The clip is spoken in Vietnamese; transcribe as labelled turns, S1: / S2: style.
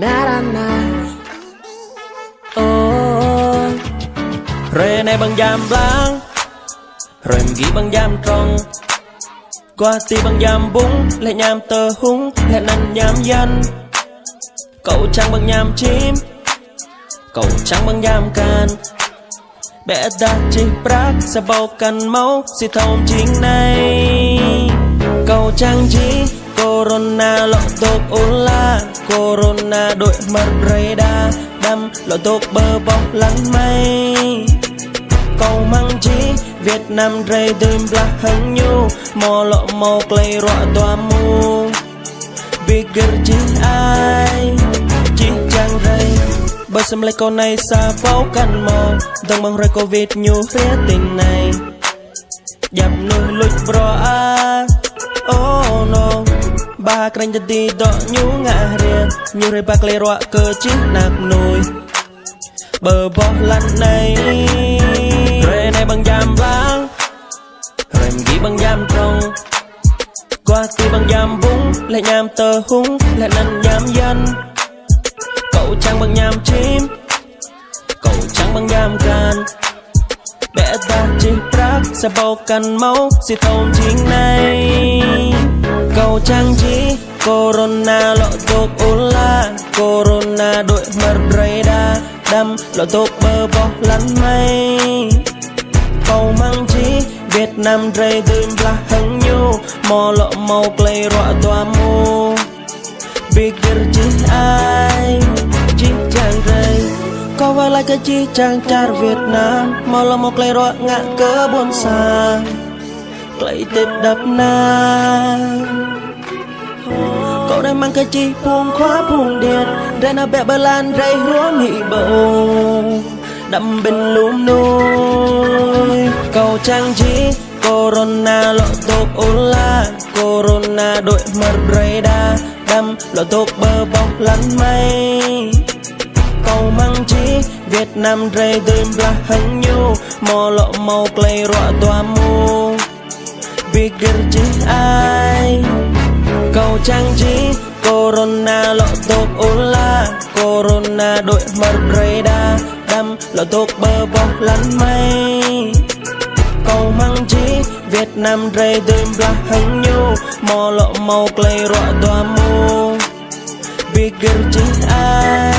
S1: Banana Oh Rồi này bằng giam blang Rồi ghi bằng giam trong Qua ti bằng giam bún Lại nham tờ húng, Lại năn nham danh. Cậu trắng bằng nham chim, Cậu trắng bằng nham can Bé ta chỉ prác Sẽ bao cần máu Sẽ thông chính này. Cậu trắng រ៉ូណាលក់ទុកអូឡាកូរ៉ូណាដូចមាត់រេដាដាំលក់ទុកបើបងឡើងម៉ៃកោម៉ាំងជីវៀតណាមរេទើមផ្លាស់ហឹងញូមកលក់មកក្លែងរក់តាមូ bigger ជីអាយជីចាំងរេបើសំឡេងកូនណៃសាបោកាន់មកដឹងបងរកូវីដញូរេទិញណៃយ៉ាប់នោះលុចប្រអា Ba kranh đi dok nhú ngã riêng như rồi ba lê roa cơ chín nạc nồi. Bờ bó lăn này Rồi này bằng giam vang Rồi ghi bằng giam trong Qua ti bằng giam búng Lại nham tờ húng, Lại năn nham dân. Cậu trang bằng nham chim, Cậu trang bằng nham gan Bé ta chỉ prác Sẽ bao cần máu Sẽ thông chính này màu trang trí. Corona lộ tục ula Corona đội mật radar. Đâm lộ tục bơ bọc lăn mây. Cầu mang trí, Việt Nam rây tươi bla hăng nhu. Mò lộ màu clay rọa tòa mu Bigger chí ai Chí chàng rây Có vai lại cái chí chàng char Việt Nam. Mò lộ màu clay rọa ngã cỡ buồn xa Clay tiếp đập nam. Cậu đang mang cái chi buông khóa buông điện Rê nó bẹ bơ lan rây húa mị bầu. Đậm bên lúm nuôi Cầu trang trí Corona lộ tục ula Corona đội mật đa, Đâm lộ tục bơ bọc lăn mây. Cầu mang chí Việt Nam rây tươi là hăng nhu, Mò lộ màu clay rọa tòa mu. Bigger chính ai? Trang trí. Corona lộ tục ula Corona, đội mật radar. Đâm lộ tốt bơ bọc lăn mây. Cầu măng trí, Việt Nam rây tươi bạc hăng nhu. Mò lộ màu clay rọa tòa mu Bigger chí ai.